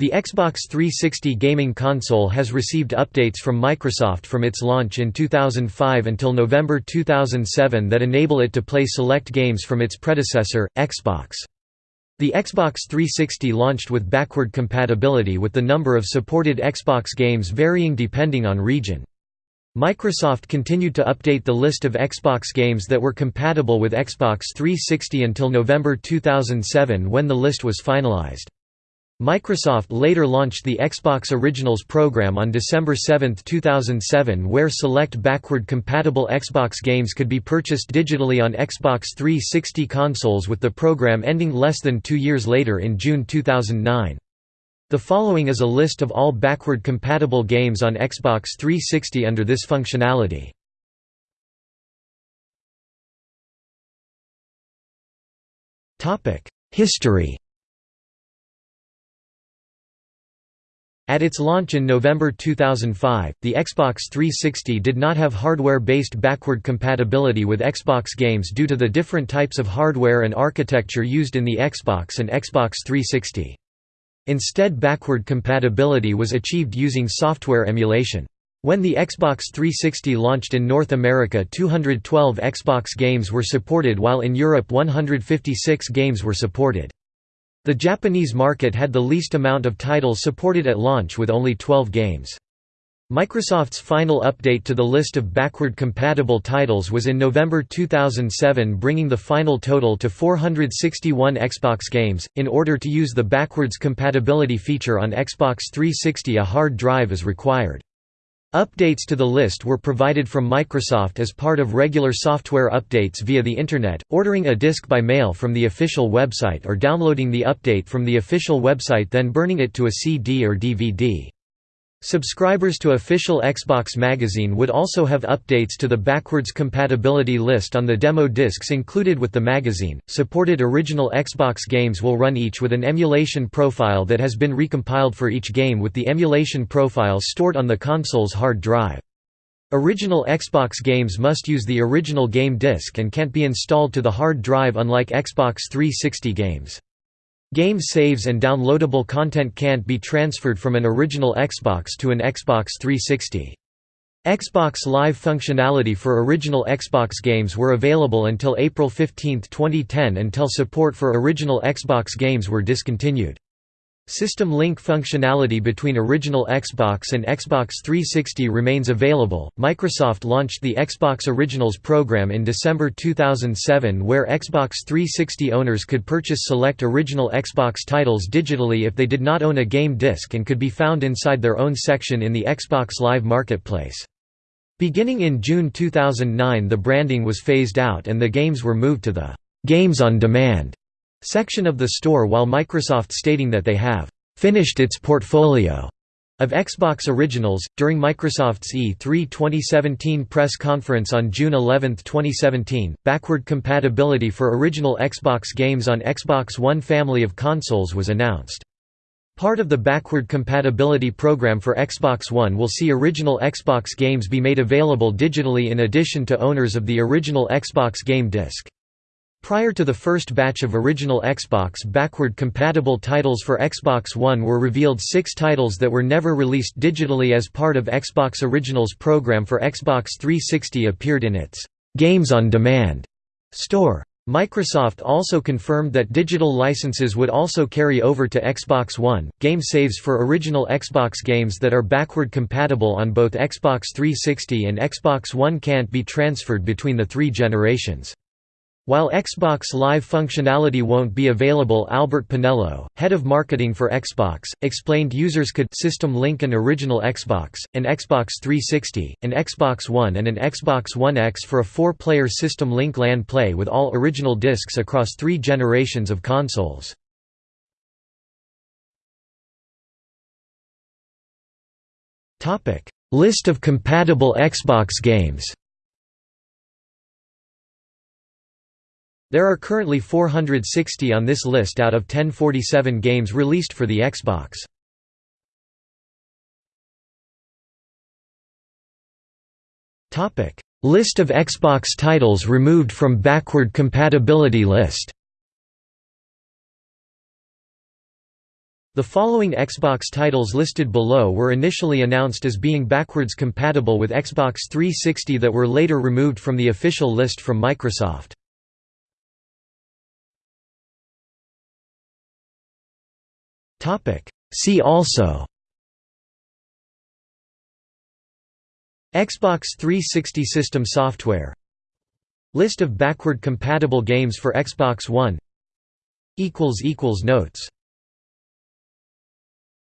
The Xbox 360 gaming console has received updates from Microsoft from its launch in 2005 until November 2007 that enable it to play select games from its predecessor, Xbox. The Xbox 360 launched with backward compatibility with the number of supported Xbox games varying depending on region. Microsoft continued to update the list of Xbox games that were compatible with Xbox 360 until November 2007 when the list was finalized. Microsoft later launched the Xbox Originals program on December 7, 2007 where select backward-compatible Xbox games could be purchased digitally on Xbox 360 consoles with the program ending less than two years later in June 2009. The following is a list of all backward-compatible games on Xbox 360 under this functionality. History At its launch in November 2005, the Xbox 360 did not have hardware-based backward compatibility with Xbox games due to the different types of hardware and architecture used in the Xbox and Xbox 360. Instead backward compatibility was achieved using software emulation. When the Xbox 360 launched in North America 212 Xbox games were supported while in Europe 156 games were supported. The Japanese market had the least amount of titles supported at launch with only 12 games. Microsoft's final update to the list of backward-compatible titles was in November 2007 bringing the final total to 461 Xbox games. In order to use the backwards compatibility feature on Xbox 360 a hard drive is required. Updates to the list were provided from Microsoft as part of regular software updates via the Internet, ordering a disk by mail from the official website or downloading the update from the official website then burning it to a CD or DVD. Subscribers to official Xbox magazine would also have updates to the backwards compatibility list on the demo discs included with the magazine. Supported original Xbox games will run each with an emulation profile that has been recompiled for each game with the emulation profile stored on the console's hard drive. Original Xbox games must use the original game disc and can't be installed to the hard drive unlike Xbox 360 games. Game saves and downloadable content can't be transferred from an original Xbox to an Xbox 360. Xbox Live functionality for original Xbox games were available until April 15, 2010 until support for original Xbox games were discontinued. System link functionality between original Xbox and Xbox 360 remains available. Microsoft launched the Xbox Originals program in December 2007 where Xbox 360 owners could purchase select original Xbox titles digitally if they did not own a game disc and could be found inside their own section in the Xbox Live Marketplace. Beginning in June 2009 the branding was phased out and the games were moved to the Games on Demand section of the store while Microsoft stating that they have finished its portfolio of Xbox Originals. During Microsoft's E3 2017 press conference on June 11, 2017, backward compatibility for original Xbox games on Xbox One family of consoles was announced. Part of the backward compatibility program for Xbox One will see original Xbox games be made available digitally in addition to owners of the original Xbox game disc. Prior to the first batch of original Xbox backward-compatible titles for Xbox One were revealed six titles that were never released digitally as part of Xbox Originals program for Xbox 360 appeared in its «Games on Demand» store. Microsoft also confirmed that digital licenses would also carry over to Xbox One. Game saves for original Xbox games that are backward compatible on both Xbox 360 and Xbox One can't be transferred between the three generations. While Xbox Live functionality won't be available Albert Penello, head of marketing for Xbox, explained users could system link an original Xbox, an Xbox 360, an Xbox One and an Xbox One X for a four-player system link LAN play with all original discs across three generations of consoles. List of compatible Xbox games There are currently 460 on this list out of 1047 games released for the Xbox. List of Xbox titles removed from backward compatibility list The following Xbox titles listed below were initially announced as being backwards compatible with Xbox 360 that were later removed from the official list from Microsoft. See also Xbox 360 system software List of backward compatible games for Xbox One Notes